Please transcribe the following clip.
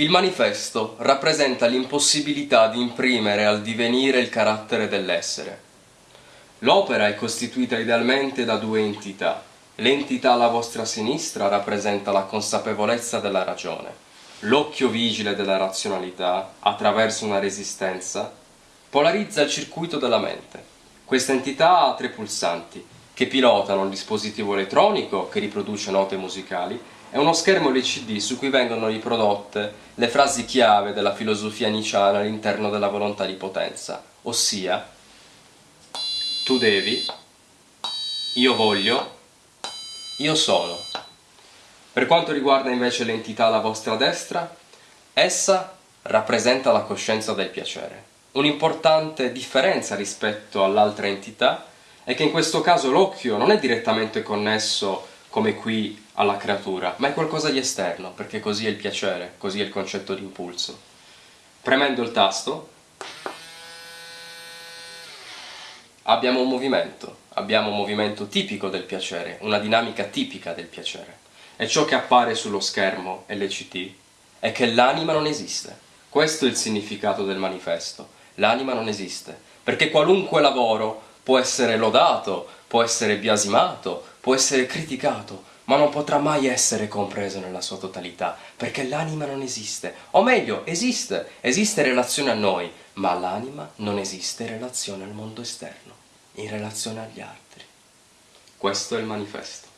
Il manifesto rappresenta l'impossibilità di imprimere al divenire il carattere dell'essere. L'opera è costituita idealmente da due entità. L'entità alla vostra sinistra rappresenta la consapevolezza della ragione. L'occhio vigile della razionalità, attraverso una resistenza, polarizza il circuito della mente. Questa entità ha tre pulsanti, che pilotano il dispositivo elettronico che riproduce note musicali è uno schermo LCD su cui vengono riprodotte le frasi chiave della filosofia niciana all'interno della volontà di potenza, ossia tu devi, io voglio, io sono. Per quanto riguarda invece l'entità alla vostra destra, essa rappresenta la coscienza del piacere. Un'importante differenza rispetto all'altra entità è che in questo caso l'occhio non è direttamente connesso come qui alla creatura, ma è qualcosa di esterno, perché così è il piacere, così è il concetto di impulso. Premendo il tasto abbiamo un movimento, abbiamo un movimento tipico del piacere, una dinamica tipica del piacere. E ciò che appare sullo schermo LCD è che l'anima non esiste. Questo è il significato del manifesto. L'anima non esiste, perché qualunque lavoro può essere lodato, può essere biasimato, può essere criticato, ma non potrà mai essere compreso nella sua totalità, perché l'anima non esiste. O meglio, esiste, esiste relazione a noi, ma l'anima non esiste in relazione al mondo esterno, in relazione agli altri. Questo è il manifesto.